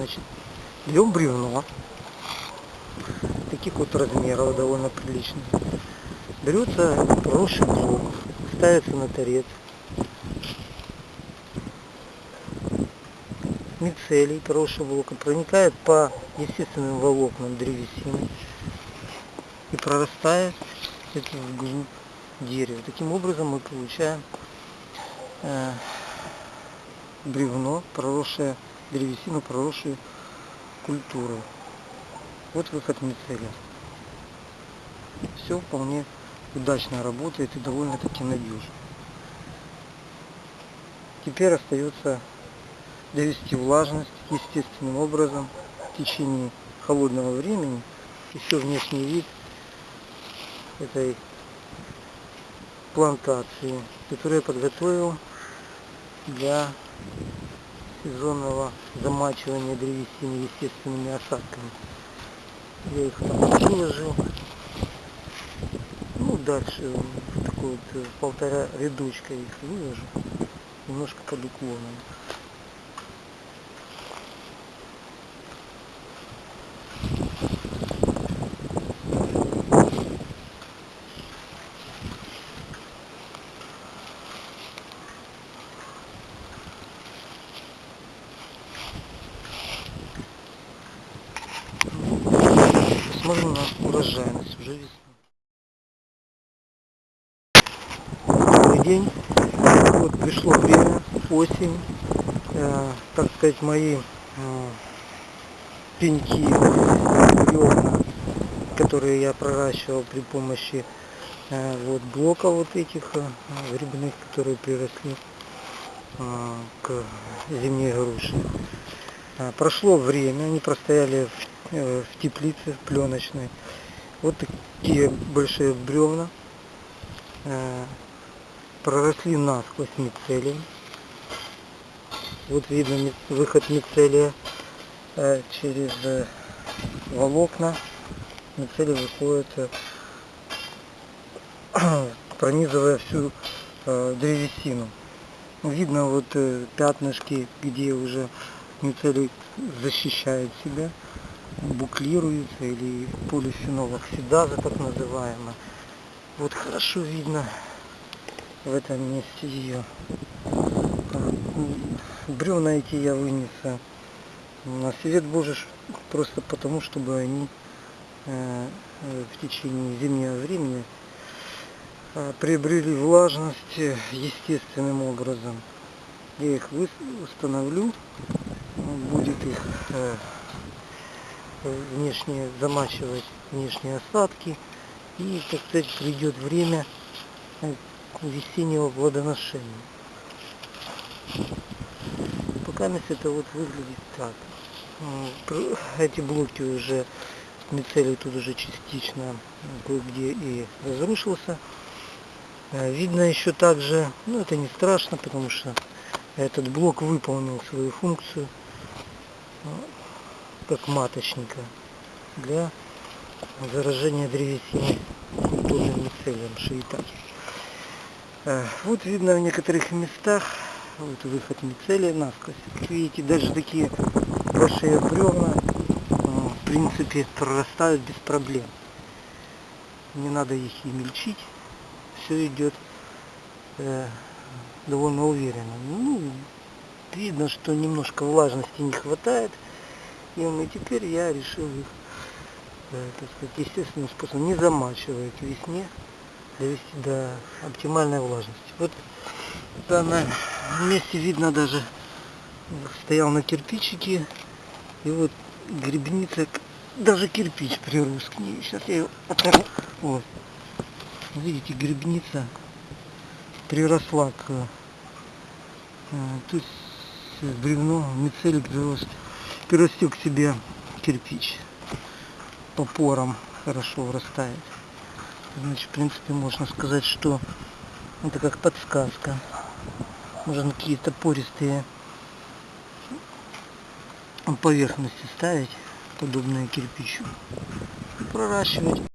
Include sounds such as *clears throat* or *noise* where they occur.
Значит, берем бревно, таких вот размеров довольно приличных. Берется хороший блок, ставится на торец. Мицелий хороший блок проникает по естественным волокнам древесины и прорастает это вглубь дерева. Таким образом мы получаем э, бревно, проросшее древесину, проросшую культуру. Вот выход мицелия. Все вполне удачно работает и довольно-таки надежно. Теперь остается довести влажность естественным образом в течение холодного времени. Еще внешний вид этой плантации, которую я подготовил для сезонного замачивания древесины естественными осадками. Я их там выложил. Ну, дальше в такой вот э, полтора рядочка их выложу. Немножко под уклоном. Посмотрим на урожайность уже весна. Добрый день. Вот пришло время, осень. Э, так сказать, мои э, пеньки, бревна, которые я проращивал при помощи э, вот блоков вот этих э, грибных, которые приросли э, к зимней груши. Э, прошло время, они простояли в, в теплице пленочной. Вот такие большие бревна э, проросли насквозь мицелием. Вот видно выход мицелия э, через э, волокна. Мицелий выходит, э, *clears throat* пронизывая всю э, древесину. Видно вот э, пятнышки, где уже мицелий защищает себя, буклируется или полифенол оксидаза так называемая. Вот хорошо видно в этом месте ее. Бревна эти я вынес э, на свет Божий просто потому, чтобы они э, в течение зимнего времени э, приобрели влажность э, естественным образом. Я их установлю, будет их э, э, внешне замачивать внешние осадки и, так сказать, придет время э, весеннего плодоношения. Пока это вот выглядит так. Пр- Эти блоки уже, мицелий тут уже частично кое-где и разрушился. Э, Видно еще также, ну это не страшно, потому что этот блок выполнил свою функцию э, как маточника для заражения древесины культурным мицелием шиитаки. Э, Вот видно в некоторых местах вот выход мицелия насквозь. Видите, даже такие большие бревна э, в принципе прорастают без проблем. Не надо их и мельчить. Все идет э, довольно уверенно. Ну, видно, что немножко влажности не хватает. И ну, теперь я решил их, э, так сказать, естественным способом, не замачивая к весне, довести до оптимальной влажности. Вот в данном месте видно даже, стоял на кирпичике, и вот грибница, даже кирпич прирос к ней. Сейчас я ее оторву. Вот. Видите, грибница приросла к... э, Тут с- бревно, мицелий прирос, прирастил к себе кирпич. По порам хорошо вырастает. Значит, в принципе, можно сказать, что это как подсказка. Можно какие-то пористые поверхности ставить, подобные кирпичу. Проращивать